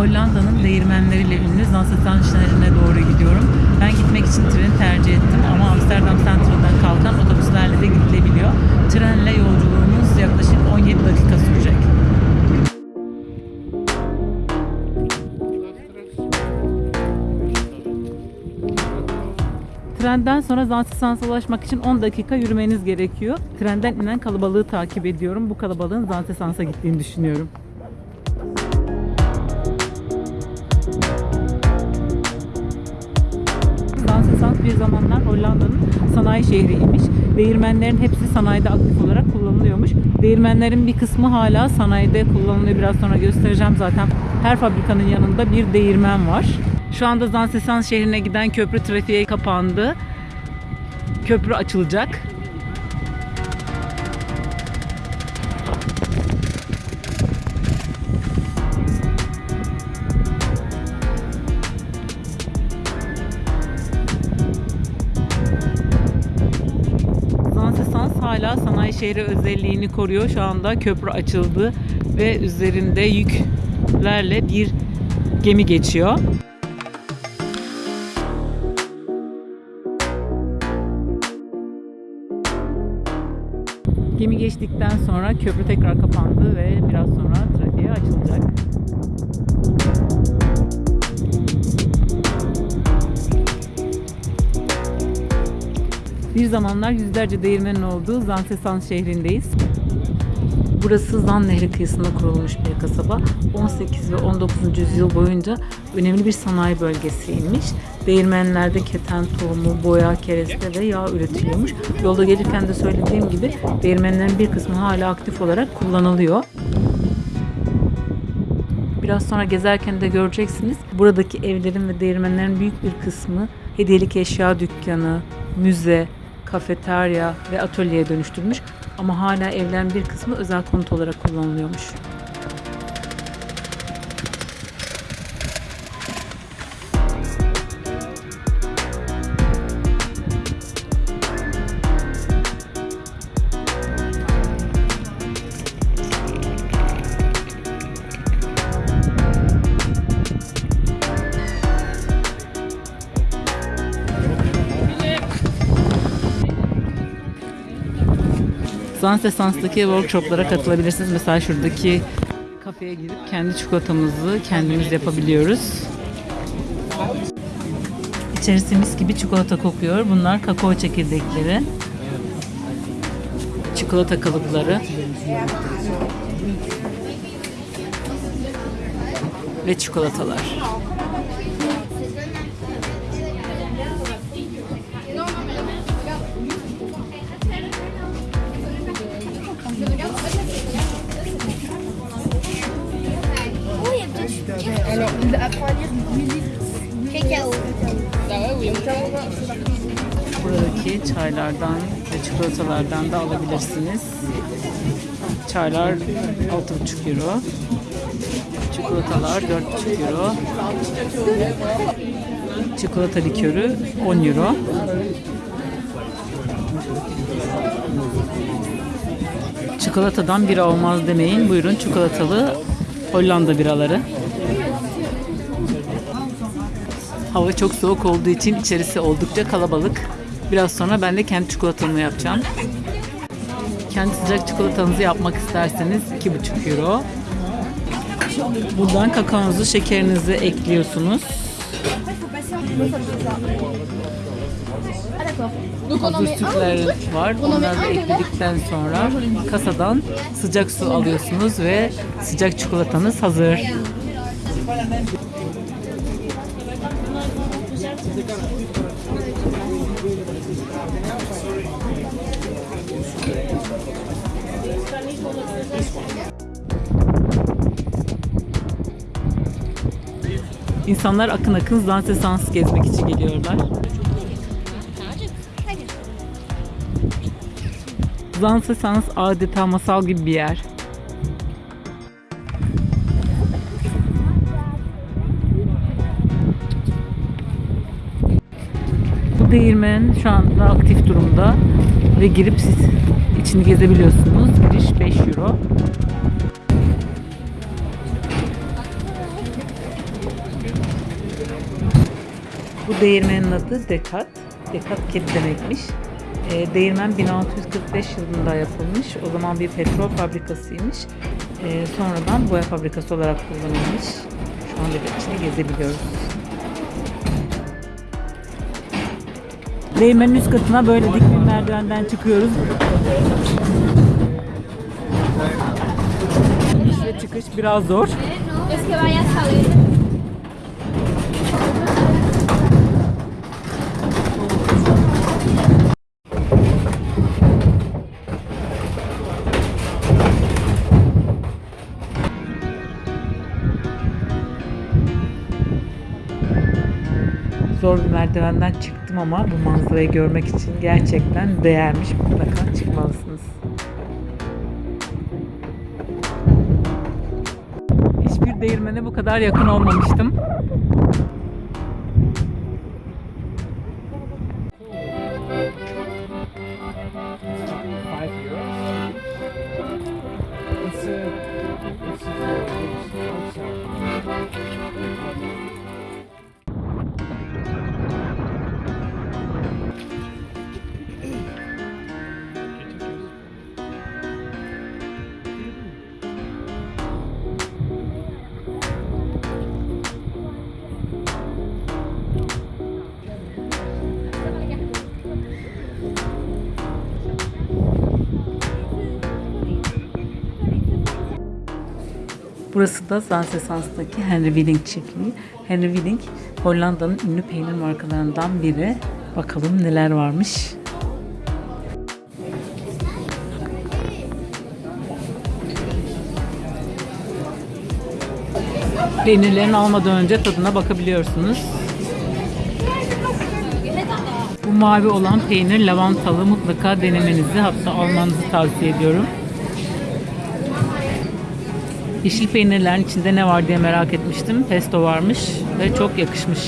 Hollanda'nın değirmenleriyle ünlü Zansetanşehir'ine doğru gidiyorum. Ben gitmek için treni tercih ettim ama Amsterdam Central'dan kalkan otobüslerle de gidilebiliyor. Trenle yolculuğumuz yaklaşık 17 dakika sürecek. Trenden sonra Zansesans'a ulaşmak için 10 dakika yürümeniz gerekiyor. Trenden inen kalabalığı takip ediyorum. Bu kalabalığın Zansesans'a gittiğini düşünüyorum. Zamanlar Hollanda'nın sanayi şehriymiş. Değirmenlerin hepsi sanayide aktif olarak kullanılıyormuş. Değirmenlerin bir kısmı hala sanayide kullanılıyor. Biraz sonra göstereceğim zaten. Her fabrikanın yanında bir değirmen var. Şu anda Zanzesans şehrine giden köprü trafiğe kapandı. Köprü açılacak. Şehri özelliğini koruyor. Şu anda köprü açıldı ve üzerinde yüklerle bir gemi geçiyor. Gemi geçtikten sonra köprü tekrar kapandı ve biraz sonra trafiğe açılacak. Bir zamanlar yüzlerce değirmenin olduğu Zansesan şehrindeyiz. Burası Zan Nehri kıyısında kurulmuş bir kasaba. 18 ve 19. yüzyıl boyunca önemli bir sanayi bölgesiymiş. Değirmenlerde keten tohumu, boya, kereste ve yağ üretiliyormuş. Yolda gelirken de söylediğim gibi değirmenlerin bir kısmı hala aktif olarak kullanılıyor. Biraz sonra gezerken de göreceksiniz. Buradaki evlerin ve değirmenlerin büyük bir kısmı hediyelik eşya dükkanı, müze, kafeterya ve atölyeye dönüştürmüş. Ama hala evlerin bir kısmı özel konut olarak kullanılıyormuş. Zansesans'taki workshoplara katılabilirsiniz. Mesela şuradaki kafeye gidip kendi çikolatamızı kendimiz yapabiliyoruz. İçerisi mis gibi çikolata kokuyor. Bunlar kakao çekirdekleri. Çikolata kalıpları. Ve çikolatalar. Cacao. Buradaki çaylardan ve çikolatalardan da alabilirsiniz. Çaylar 6,5 euro. Çikolatalar 4,5 euro. Çikolata likörü 10 euro. Çikolatadan bira olmaz demeyin. Buyurun çikolatalı Hollanda biraları. Hava çok soğuk olduğu için içerisi oldukça kalabalık. Biraz sonra ben de kendi çikolatamı yapacağım. Kendi sıcak çikolatanızı yapmak isterseniz 2,5 euro. Buradan kakaonuzu, şekerinizi ekliyorsunuz. Hazır met un. sütler var. Onları ekledikten sonra kasadan sıcak su alıyorsunuz ve sıcak çikolatanız hazır. İnsanlar akın akın Zansesans gezmek için geliyorlar. Zansesans adeta masal gibi bir yer. Bu değirmen şu anda aktif durumda ve girip siz içini gezebiliyorsunuz. Giriş 5 euro. Bu değirmenin adı Dekat. Dekat kedi demekmiş. E, değirmen 1645 yılında yapılmış. O zaman bir petrol fabrikasıymış. E, sonradan boya fabrikası olarak kullanılmış. Şu anda içini gezebiliyoruz. Değirmenin üst katına böyle dik bir merdivenden çıkıyoruz. İniş ve çıkış biraz zor. Zor bir merdivenden çıktım ama bu manzarayı görmek için gerçekten değermiş. Mutlaka çıkmalısınız. Hiçbir değirmene bu kadar yakın olmamıştım. Burası da Zansesans'taki Henry Willink çiftliği. Henry Willink Hollanda'nın ünlü peynir markalarından biri. Bakalım neler varmış. Peynirlerini almadan önce tadına bakabiliyorsunuz. Bu mavi olan peynir lavantalı mutlaka denemenizi hatta almanızı tavsiye ediyorum. Yeşil peynirlerin içinde ne var diye merak etmiştim. Pesto varmış ve çok yakışmış.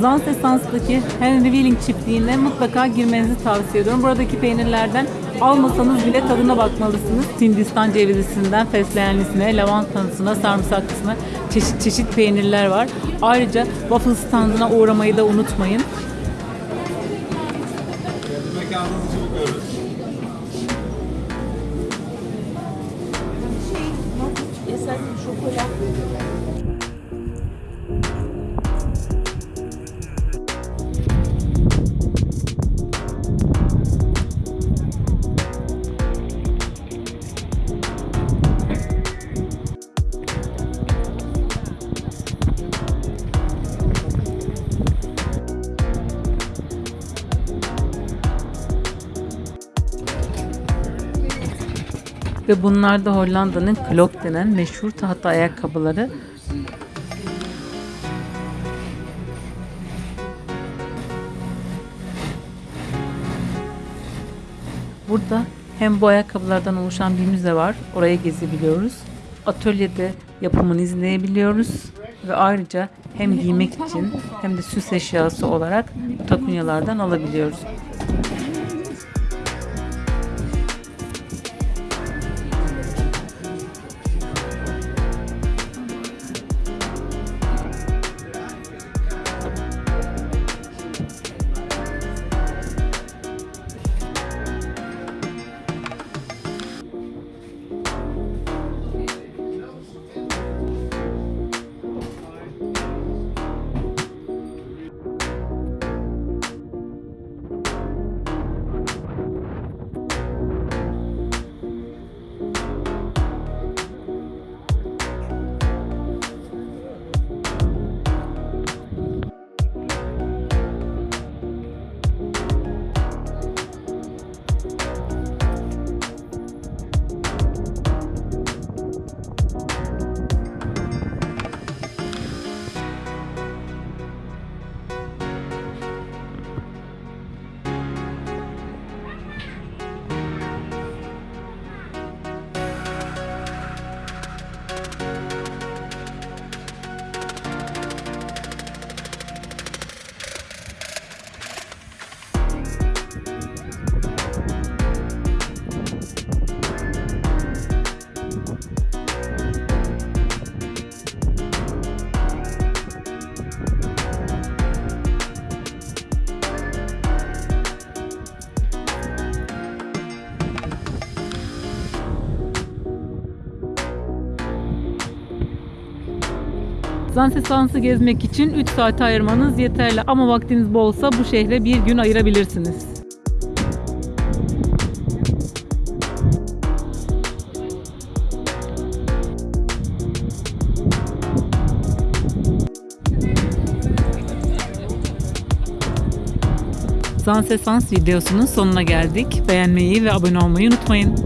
Zansesans'taki Henry Willing çiftliğine mutlaka girmenizi tavsiye ediyorum. Buradaki peynirlerden almasanız bile tadına bakmalısınız. Hindistan cevizisinden fesleğenlisine, lavantasına, sarımsaklısına çeşit çeşit peynirler var. Ayrıca waffle standına uğramayı da unutmayın. Ve bunlar da Hollanda'nın klok denen meşhur tahta ayakkabıları. Burada hem bu ayakkabılardan oluşan bir müze var. Oraya gezebiliyoruz. Atölyede yapımını izleyebiliyoruz. Ve ayrıca hem giymek için hem de süs eşyası olarak takunyalardan alabiliyoruz. Zansesans'ı gezmek için 3 saat ayırmanız yeterli ama vaktiniz bolsa bu şehre bir gün ayırabilirsiniz. Zansesans videosunun sonuna geldik. Beğenmeyi ve abone olmayı unutmayın.